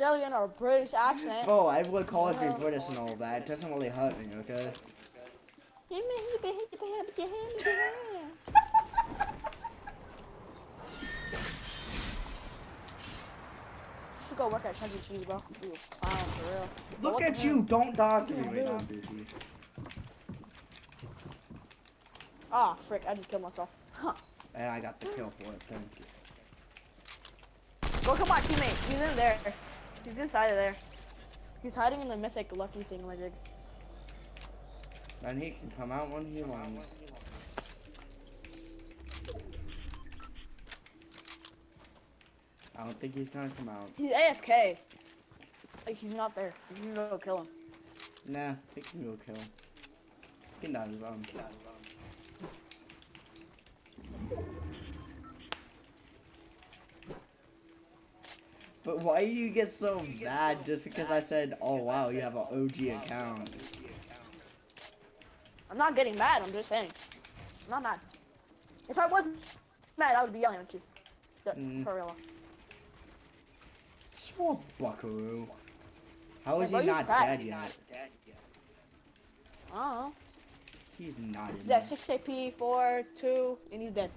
Australian or British accent. Oh, I would call it be British and all that. It doesn't really hurt me, okay? Should go work at Chuck E. Cheese, bro. You clown for real. Look at you, hell? don't dodge me right now, dude. Ah, frick! I just killed myself. Huh. And I got the kill for it, thank you. Look at my teammate. He's in there. He's inside of there. He's hiding in the mythic lucky thing, like. Then he can come out when he wants. I don't think he's gonna come out. He's AFK. Like he's not there. You can go kill him. Nah, he can go kill him. He can die on his own. But why do you get so mad just because I said, oh wow, you have an OG account? I'm not getting mad. I'm just saying. I'm not mad. If I was mad, I would be yelling at you. The- Mm. For real. So buckaroo. How is Hey, bro, he you not cracked. dead yet? Oh. He's not in He's at 6 AP, 4, 2, and he's dead.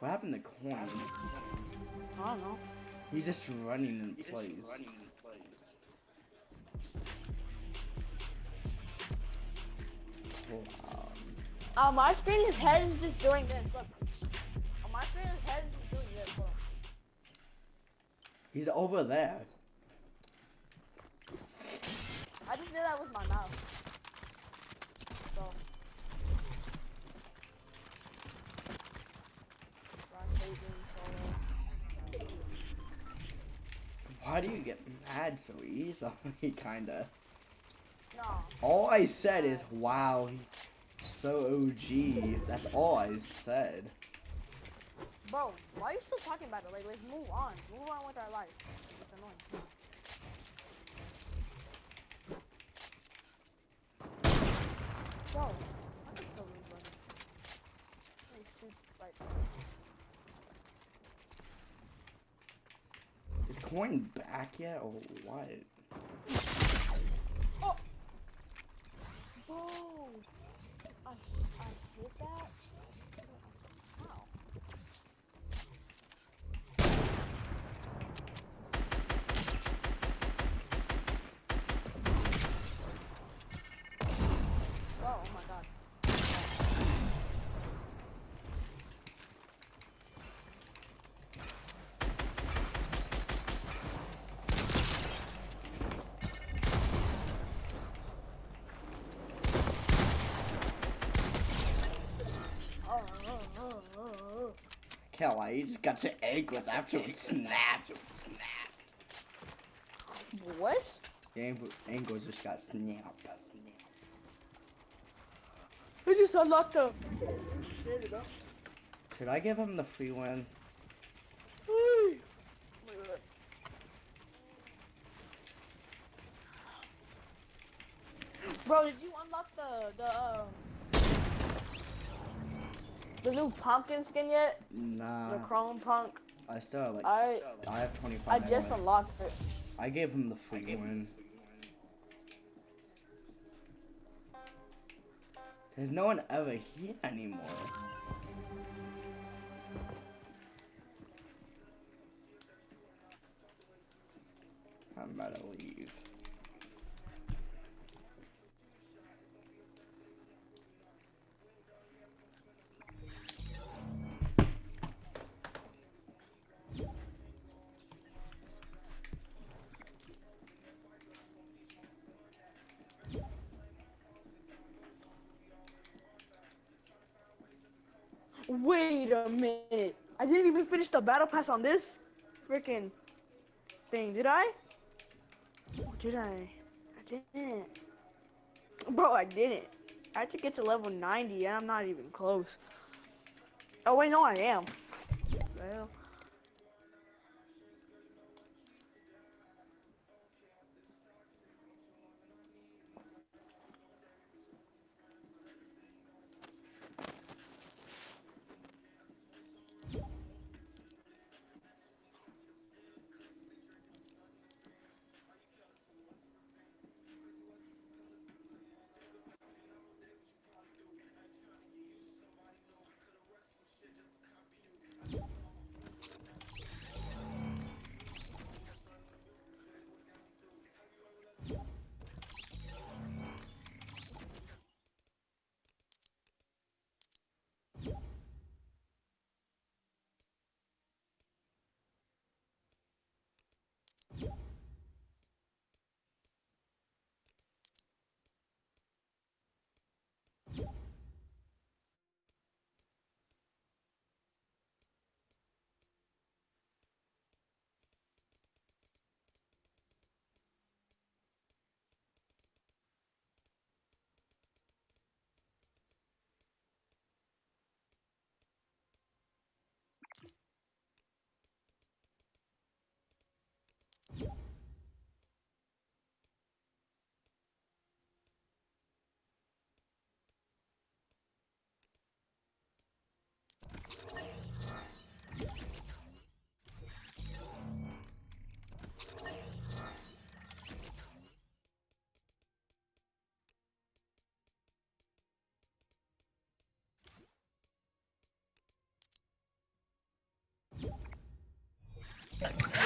What happened to Coin? I don't know. He's just running in place. Wow. On my screen, his head is just doing this. Look. On my screen, his head is just doing this. Look. He's over there. I just did that with my mouth. Why do you get mad so easily, kinda? No. All I said is, wow, he's so OG. That's all I said. Bro, why are you still talking about it? Like, let's move on. Move on with our life. It's annoying. Bro, I can kill these buddy. Let me shoot right. Is Coin back yet, or what? Oh! Bro! I, I hit that? How? Bro, oh my god. Oh, oh, oh, oh, oh. Kel, you just got your ankles after it snapped. What? Ankle- ankles just got snapped. I just unlocked the. Should I give him the free win? Bro, did you unlock the the um the new pumpkin skin yet? Nah, The chrome punk. I still have like, I I have 25 I just anyway. unlocked it. I gave him the free win. There's no one ever here anymore. I'm about to leave. Wait a minute. I didn't even finish the battle pass on this freaking thing, did I? Did I? I didn't. Bro, I didn't. I have to get to level 90 and I'm not even close. Oh wait, no I am. Well.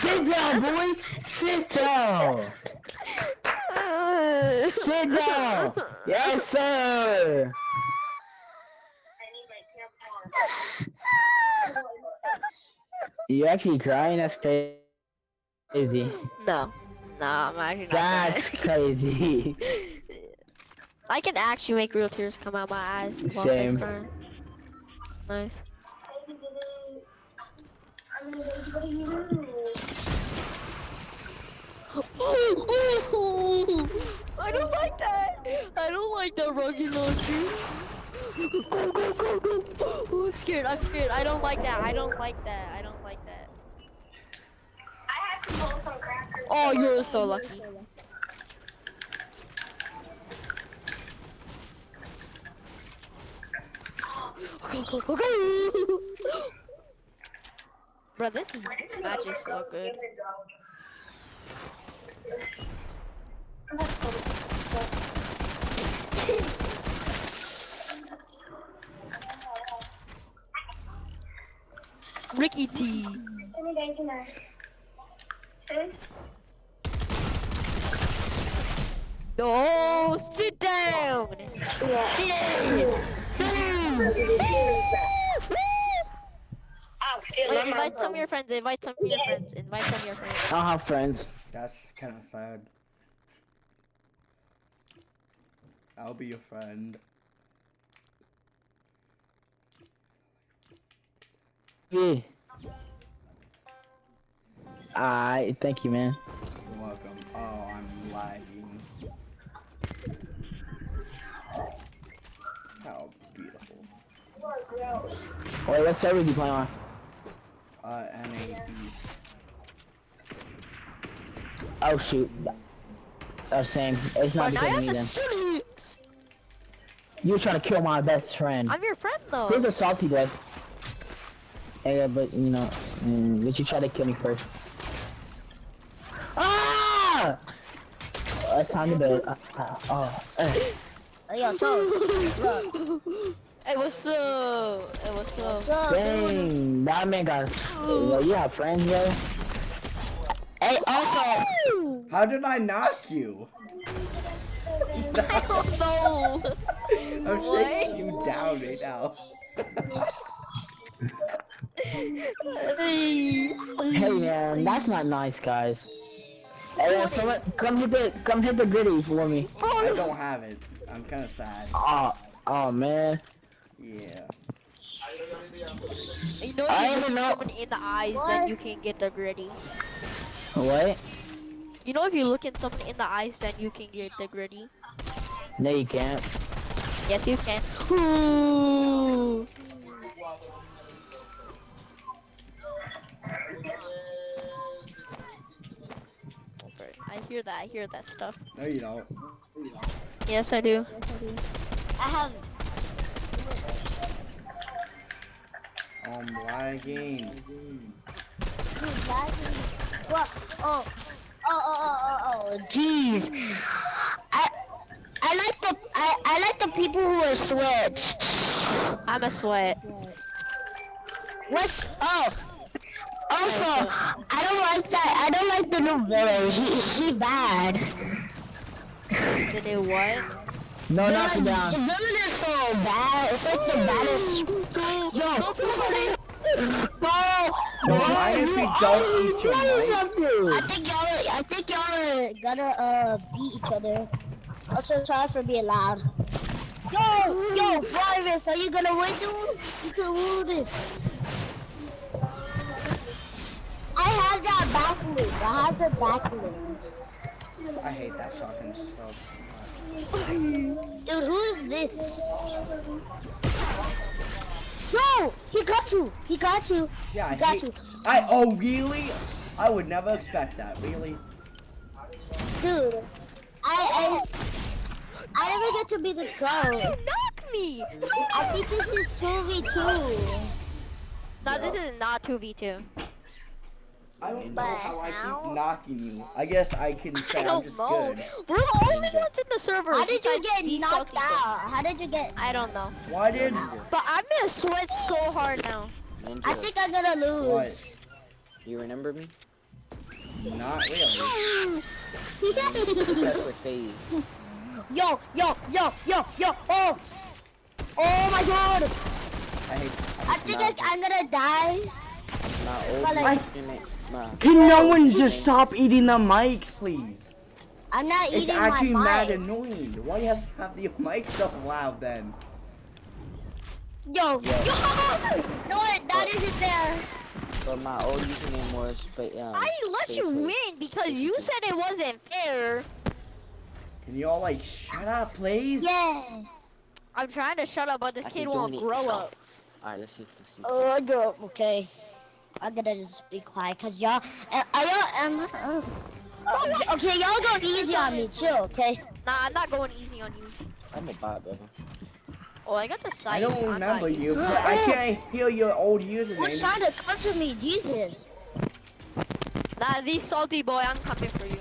Sit down, boy. Sit down. Sit down. Yes, sir. I need my camp for You actually crying? That's crazy. No, no, I'm actually. That's crazy. I can actually make real tears come out of my eyes. while Same. Nice. I don't like that. I don't like that rocket launcher. Go go go go! Oh, I'm scared. I'm scared. I don't like that. I don't like that. I don't like that. Oh, you're so lucky. Go go go go! Bro, this is, match is so good. Ricky T. No, sit down. Sit down. Ah, Wait, invite some of your friends. Invite some of your friends. Invite some of your friends. I don't have friends. That's kind of sad. I'll be your friend. Yeah. Alright, thank you, man. You're welcome. Oh, I'm lagging. How beautiful. Wait, what server do you play on? Uh, NAB. Oh shoot. Oh, same. It's not Bro, now I because of me the then. sticks. You're trying to kill my best friend. I'm your friend though. Here's a salty guy. Yeah, but you know, mm, but you try to kill me first. Ah! Oh, it's time to bed. Uh, uh, oh, uh. Yo, Toast. Hey, what's up? Hey, what's up? What's up, dude? Dang, that man got. Yo, you have friends, yo. Hey, also, How did I knock you? I don't know. I'm shaking you down right now. hey man, that's not nice, guys. Hey, someone, come hit the, come hit the griddy for me. I don't have it. I'm kind of sad. Oh, oh man. Yeah. You know, I if you don't look know. someone in the eyes, then you can get the griddy. What? You know, if you look at someone in the eyes, then you can get the griddy. No, you can't. Yes, you can. Ooh. Hear that. I hear that stuff. No, you don't. Yes, I do. I have. I'm lagging. Dude, lagging. What? Oh. Oh, oh, oh, oh, oh. Jeez. I. I like the I, I like the people who are switched. I'm a sweat. What's oh also I don't like that I don't like the new villain. He he bad. Did they what? No, knock the, it the villain is so bad. It's like the baddest Yo No No, mind if you don't eat your? I think y'all I think y'all are gonna uh beat each other. Also sorry for being loud. Yo, yo, Virus, are you gonna win, dude? You can win this. I have that backlink. I have the backlink. I hate that shotgun so Dude, who is this? No, he got you. He got you. Yeah, I He got hate- you. I oh really? I would never expect that. Really? Dude, I I I never get to be the How'd you knock me? I think this is 2v2. No, this is not 2v2. I don't know But how I keep knocking you. I guess I can say I I'm don't just know. good. We're the only ones in the server. How did you get knocked salty guys. out? How did you get? I don't know. Why did? But I'm gonna sweat so hard now. I think I'm gonna lose. What? You remember me? Not really. That's phase. yo, yo, yo, yo, yo, oh! Oh my god! I hate. I think I, I'm gonna die. My like- Can no one just stop eating the mics, please? I'm not It's eating actually my mad mic. annoying. Why do you have to have the mic so loud then? Yo, yo! No, that isn't there. but my old username was. But um. I let Phase you win because you said it wasn't fair. Can you all like shut up, please? Yeah. I'm trying to shut up, but this I kid won't grow up. Alright, let's see. Let's see. Oh, I go. Okay. I'm gonna just be quiet, cause y'all. Uh, are y'all? Um, uh, uh, okay, y'all go easy on me, chill. Okay. Nah, I'm not going easy on you. I'm a bot, brother. Oh, I got the side. I don't I'm remember you, but I can't hear your old Who's username. trying to come to me? Jesus. Nah, these salty boy, I'm coming for you.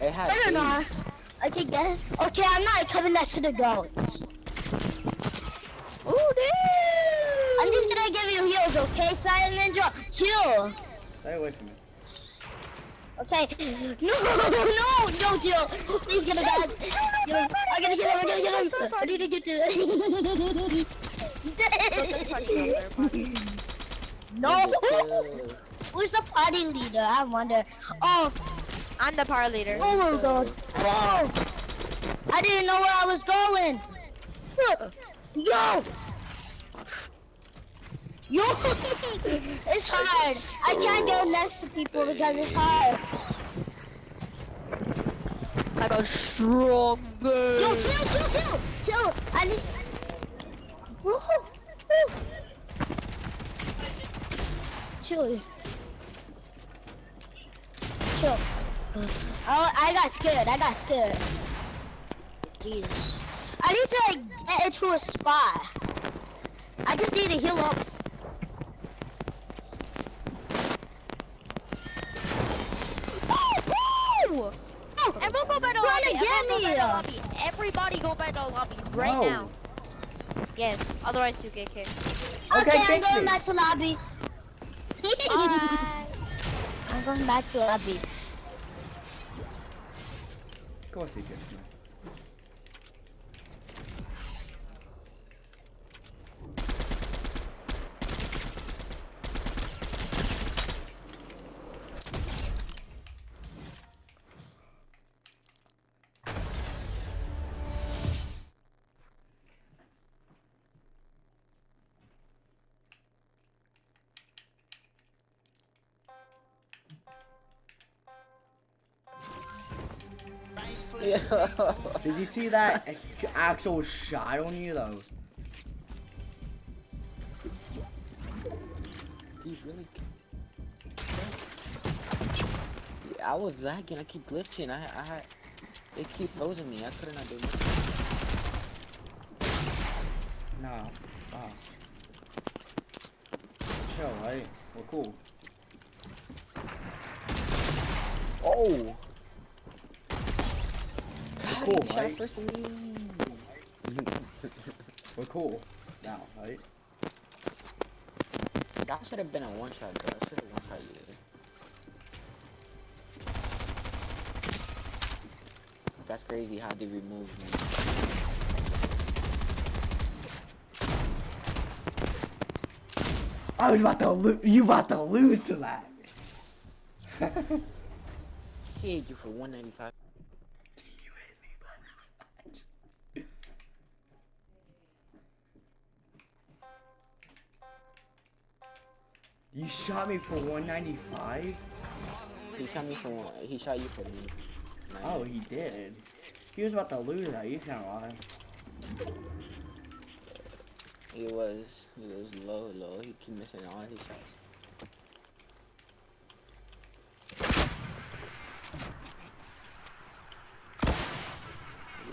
It had I don't know. phase. I can get it. Okay, I'm not coming next to the goats. Ooh, damn! I'm just gonna give you heals, okay, Silent Ninja? Chill. Stay away from me. Okay. No, no, no, chill. He's gonna die. Get him. I gotta get him. I gotta get him. I need to get to. no. Nigga, Who's the party leader? I wonder. Oh, I'm the power leader. oh my god. Oh. I didn't know where I was going. Yo. Yo. it's hard. I can't go next to people because it's hard. I got strong Yo, chill, chill, chill, chill. I need. Woo, woo. Chill. Chill. Oh, I got scared. I got scared. Jesus. I need to like get into a spot. I just need to heal up. Oh, Oh, Everyone go back to Run lobby. again go back to lobby. Everybody go back to lobby right No. now. Yes, otherwise you get kicked. okay, Okay, I'm going you. back to lobby. Alright. I'm going back to lobby. Of course he gets Yeah. Did you see that actual shot on you though? He's really. Yeah, I was lagging. I keep glitching. I, I, it keep frozen me. I couldn't do much. No. Oh. Chill, right? We're cool. Oh. We're cool, Shot right? first. We're cool. Now, right? That should have been a one shot, though. I should have one shot you. That's crazy how they removed me. Oh, I was about to lo- you about to lose to that. He hit you for 195. Shot me for 195? He shot me for one. He shot you for me. Oh, he did. He was about to lose that, you can't lie. He was. He was low, low. He keep missing all his shots.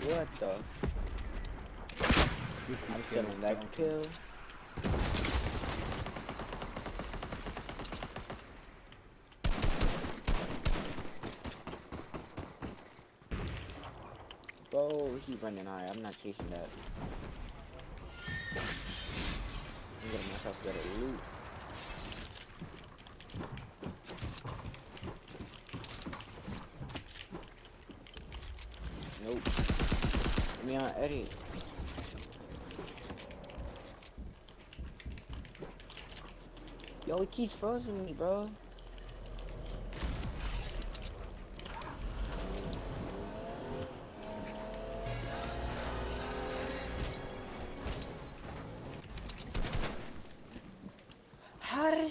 What the? I'm killing that kill. keep running high. I'm not chasing that. I'm getting myself better loot. Nope. Let me on Eddie. Yo, it keeps frozen me, bro.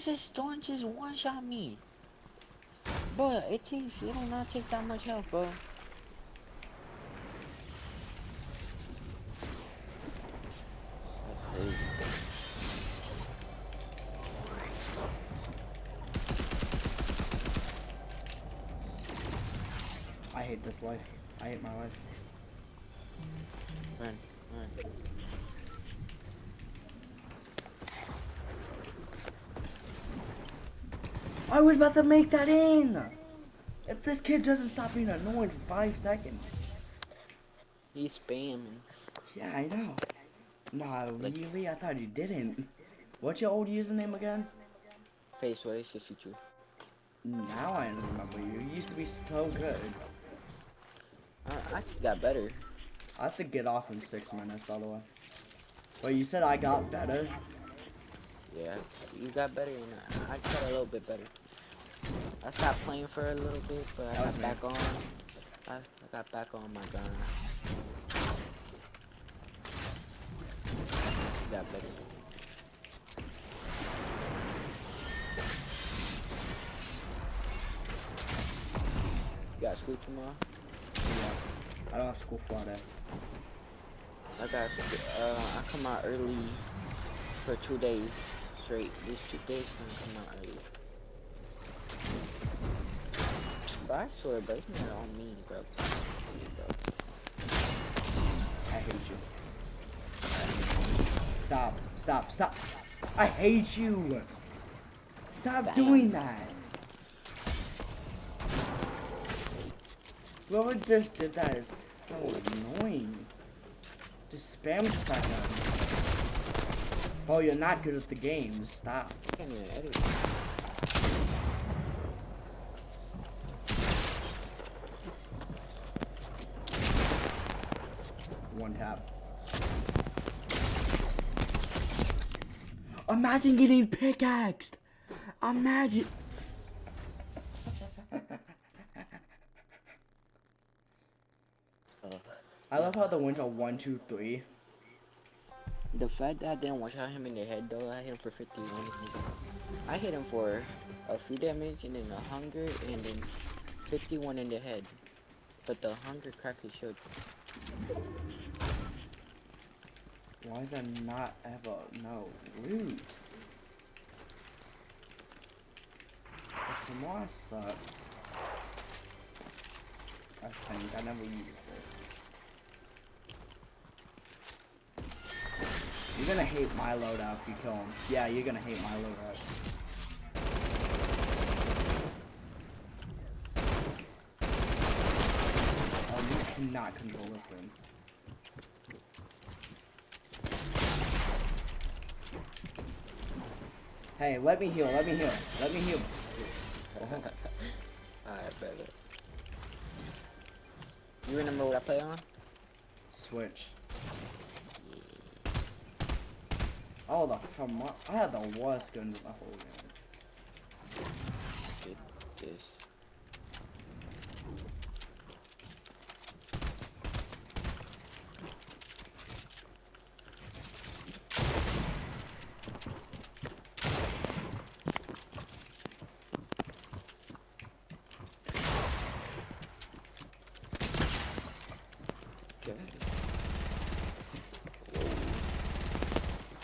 This storm just one-shot me? Bro, it takes, it do not take that much health, bro. I hate this life. I hate my life. Run, run. I was about to make that in. If this kid doesn't stop being annoying for five seconds. He's spamming. Yeah, I know. Nah, Like- really? I thought you didn't. What's your old username again? Face away, Shifichu. Now I remember you. You used to be so good. Uh, I, I got better. I have to get off in six minutes, by the way. But you said I got better. Yeah, you got better and I, I got a little bit better. I stopped playing for a little bit, but I That was got me. back on. I, I got back on my gun. Got better. You got school tomorrow? Yeah. I don't have school Friday. I got uh I come out early for two days straight. These two days gonna come out early. But I swear, bro, it's not on me, bro. It's on me, bro. I hate you. Stop. Stop. Stop. I hate you. Stop Damn. doing that. Whoever just did that is so annoying. Just spam that. Oh, you're not good at the game. Stop. I can't even edit. One tap. Imagine getting pickaxed. Imagine. Uh, I love how the wins are one, two, three. the fact that I didn't one shot him in the head though, I hit him for 51. I hit him for a few damage and then a hunger and then 51 in the head. But the hunger cracked his shield. Why is that not ever no rude? Tomorrow sucks. I think I never used it. You're gonna hate my loadout if you kill him. Yeah, you're gonna hate my loadout. Oh, you cannot control this thing. Hey, let me heal, let me heal, let me heal. Alright, better. You remember what I play on? Switch. Oh, the from I had the worst guns in the whole game. Shit, this. Okay.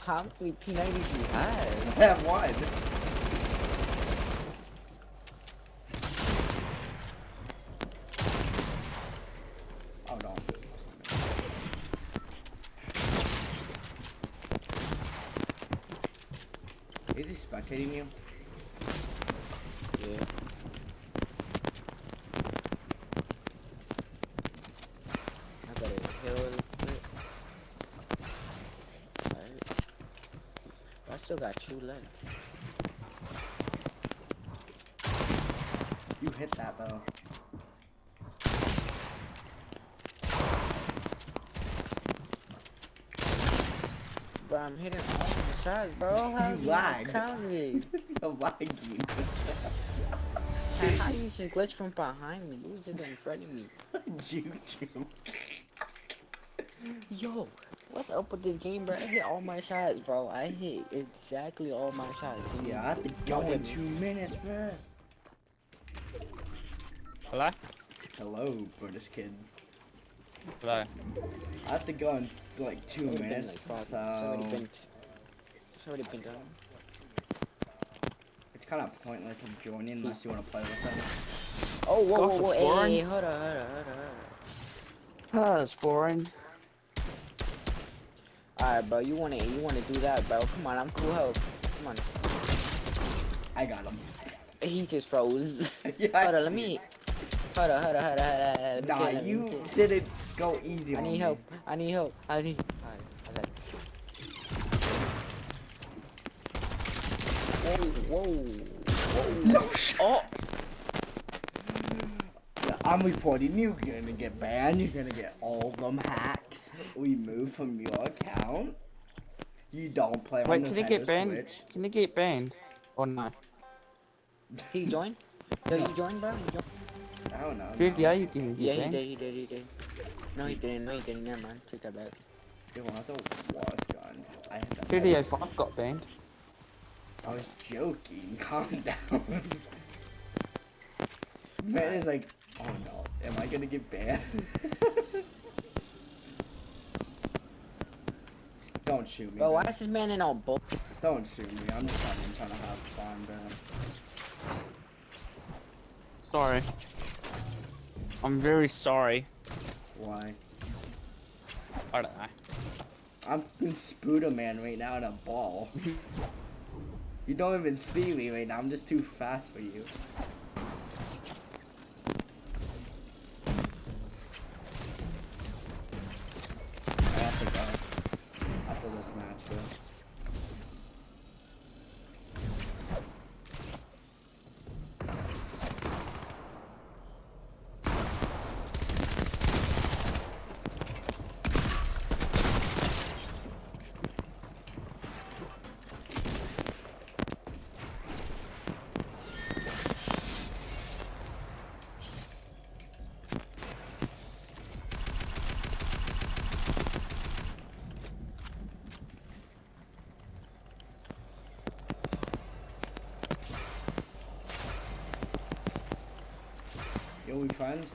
How many P90s you have? I have one. still got two left. You hit that though. But I'm hitting all the shots, bro. How you lag. Counting? You're lagging. How you just glitch from behind me? Who's just in front of me. Juju. Yo, what's up with this game, bro? I hit all my shots, bro. I hit exactly all my shots. Yeah, I have to go in two minutes, man. Hello? Hello, British kid. Hello. I have to go in like two It's already been minutes, like five- so It's already been. It's done. it's kind of pointless of joining unless you want to play with them. Oh, whoa, whoa, whoa, hey, hold on, hold on, hold on, hold Ah, it's boring. Alright, bro, you wanna, you wanna do that, bro? Come on, I'm cool help. Come on. I got him. He just froze. yeah, hold on, let me. Hold on, hold on, hold on, hold on. Nah, him, you let me kill him. didn't go easy I need me. help. I need help. I need. Alright, it. Whoa, whoa. No. Oh. Yeah, I'm reporting you. You're gonna get banned. You're gonna get all them hacks removed from your account. You don't play on Wait, the can they get banned? Switch. Can they get banned? Or no? He joined? Yo, you joined, bro? You joined? I don't know. Dude, no. yeah, you can Yeah, get he did, he did, he did. No, he didn't. No, he didn't. Never mind. Take that back. You're one of the worst guns. I had the GTA most- 5 got banned. I was joking. Calm down. Man is like, oh no, am I gonna get banned? Don't shoot me. Bro, why is this man in all bull? Don't shoot me. I'm just having trying to have fun, bro. Sorry. I'm very sorry. Why? I don't know. I'm in Spuda Man right now in a ball. you don't even see me right now. I'm just too fast for you. I have to go after this match, bro. Yo, we friends?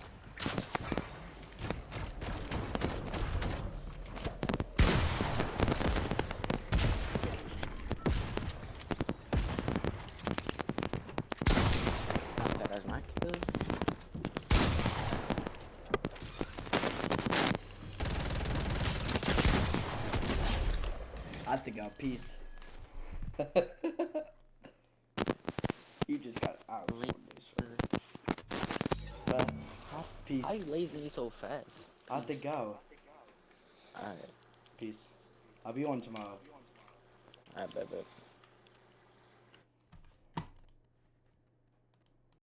I to go. Peace. you just got out. Well, you lazy so fast? I have to go. Alright, Peace. I'll be on tomorrow. alright, bet, bet.